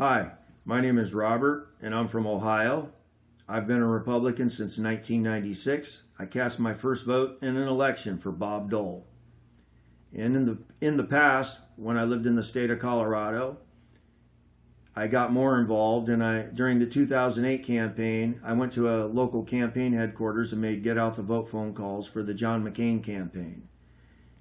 Hi, my name is Robert, and I'm from Ohio. I've been a Republican since 1996. I cast my first vote in an election for Bob Dole. And in the in the past, when I lived in the state of Colorado, I got more involved and I during the 2008 campaign, I went to a local campaign headquarters and made get out the vote phone calls for the John McCain campaign.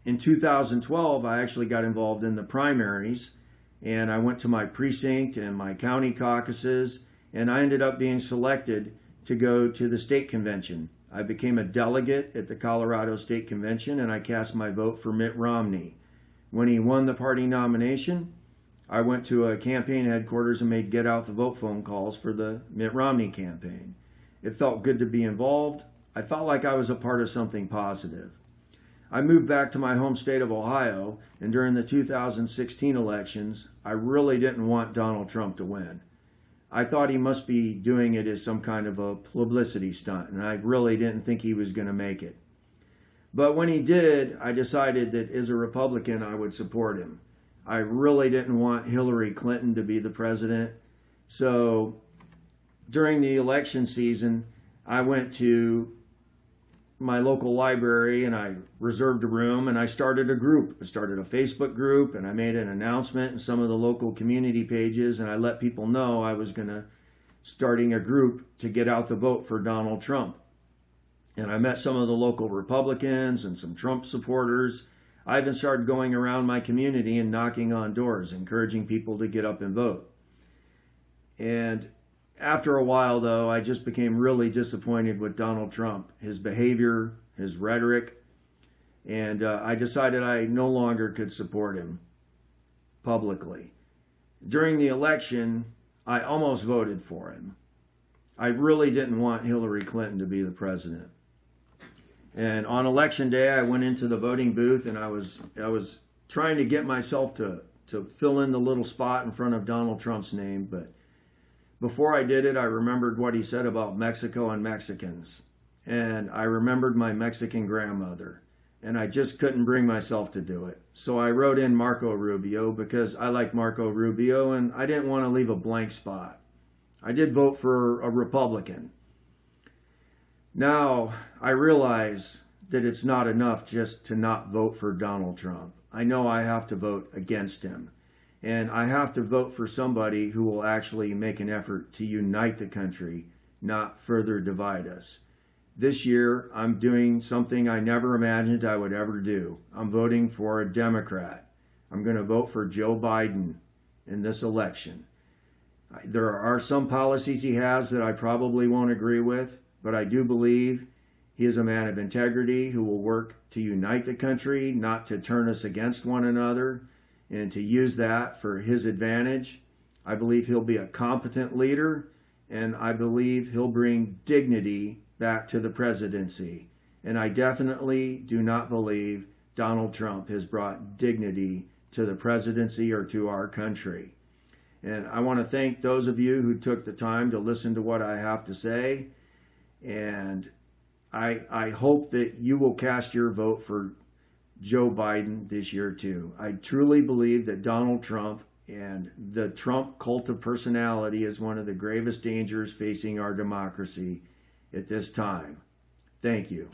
In 2012, I actually got involved in the primaries and I went to my precinct and my county caucuses and I ended up being selected to go to the state convention. I became a delegate at the Colorado State Convention and I cast my vote for Mitt Romney. When he won the party nomination, I went to a campaign headquarters and made get out the vote phone calls for the Mitt Romney campaign. It felt good to be involved. I felt like I was a part of something positive. I moved back to my home state of Ohio, and during the 2016 elections, I really didn't want Donald Trump to win. I thought he must be doing it as some kind of a publicity stunt, and I really didn't think he was going to make it. But when he did, I decided that as a Republican, I would support him. I really didn't want Hillary Clinton to be the president. So during the election season, I went to my local library and I reserved a room and I started a group. I started a Facebook group and I made an announcement in some of the local community pages and I let people know I was going to starting a group to get out the vote for Donald Trump. And I met some of the local Republicans and some Trump supporters. I even started going around my community and knocking on doors, encouraging people to get up and vote. And after a while, though, I just became really disappointed with Donald Trump, his behavior, his rhetoric, and uh, I decided I no longer could support him publicly. During the election, I almost voted for him. I really didn't want Hillary Clinton to be the president. And on election day, I went into the voting booth and I was I was trying to get myself to to fill in the little spot in front of Donald Trump's name, but before I did it, I remembered what he said about Mexico and Mexicans. And I remembered my Mexican grandmother. And I just couldn't bring myself to do it. So I wrote in Marco Rubio because I like Marco Rubio and I didn't want to leave a blank spot. I did vote for a Republican. Now, I realize that it's not enough just to not vote for Donald Trump. I know I have to vote against him. And I have to vote for somebody who will actually make an effort to unite the country, not further divide us. This year, I'm doing something I never imagined I would ever do. I'm voting for a Democrat. I'm going to vote for Joe Biden in this election. There are some policies he has that I probably won't agree with, but I do believe he is a man of integrity who will work to unite the country, not to turn us against one another and to use that for his advantage. I believe he'll be a competent leader, and I believe he'll bring dignity back to the presidency. And I definitely do not believe Donald Trump has brought dignity to the presidency or to our country. And I want to thank those of you who took the time to listen to what I have to say. And I, I hope that you will cast your vote for Joe Biden this year, too. I truly believe that Donald Trump and the Trump cult of personality is one of the gravest dangers facing our democracy at this time. Thank you.